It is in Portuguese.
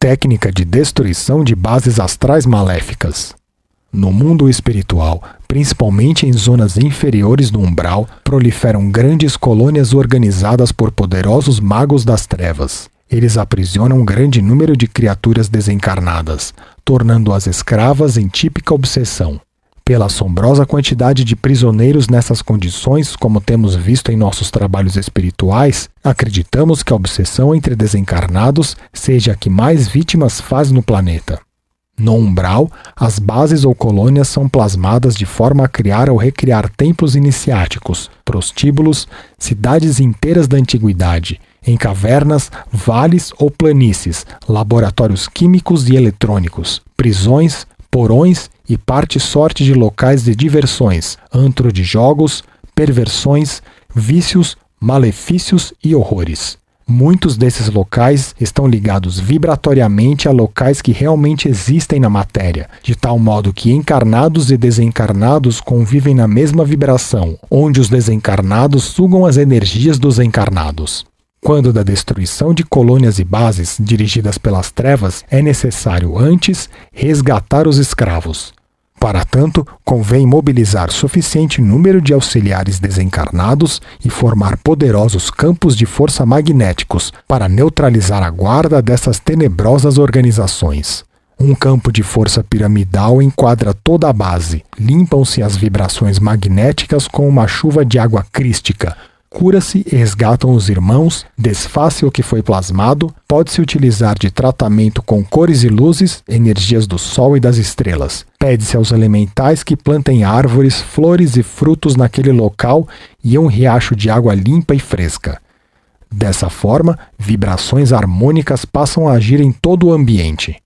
técnica de destruição de bases astrais maléficas. No mundo espiritual, principalmente em zonas inferiores do umbral, proliferam grandes colônias organizadas por poderosos magos das trevas. Eles aprisionam um grande número de criaturas desencarnadas, tornando-as escravas em típica obsessão. Pela assombrosa quantidade de prisioneiros nessas condições, como temos visto em nossos trabalhos espirituais, acreditamos que a obsessão entre desencarnados seja a que mais vítimas faz no planeta. No umbral, as bases ou colônias são plasmadas de forma a criar ou recriar templos iniciáticos, prostíbulos, cidades inteiras da antiguidade, em cavernas, vales ou planícies, laboratórios químicos e eletrônicos, prisões, porões e parte sorte de locais de diversões, antro de jogos, perversões, vícios, malefícios e horrores. Muitos desses locais estão ligados vibratoriamente a locais que realmente existem na matéria, de tal modo que encarnados e desencarnados convivem na mesma vibração, onde os desencarnados sugam as energias dos encarnados. Quando da destruição de colônias e bases dirigidas pelas trevas, é necessário antes resgatar os escravos. Para tanto, convém mobilizar suficiente número de auxiliares desencarnados e formar poderosos campos de força magnéticos para neutralizar a guarda dessas tenebrosas organizações. Um campo de força piramidal enquadra toda a base. Limpam-se as vibrações magnéticas com uma chuva de água crística, cura-se e resgatam os irmãos, desface o que foi plasmado, pode-se utilizar de tratamento com cores e luzes, energias do sol e das estrelas. Pede-se aos elementais que plantem árvores, flores e frutos naquele local e um riacho de água limpa e fresca. Dessa forma, vibrações harmônicas passam a agir em todo o ambiente.